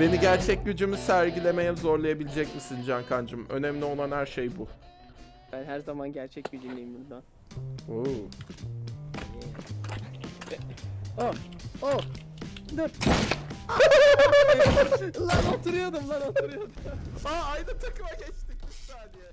Beni gerçek gücümü sergilemeye zorlayabilecek misin Cankancım? Önemli olan her şey bu. Ben her zaman gerçek gücündeyim buradan. Oo. Oh, oh, dur. lan oturuyordum lan oturuyordum. Aa aynı takıma geçtik bir saniye.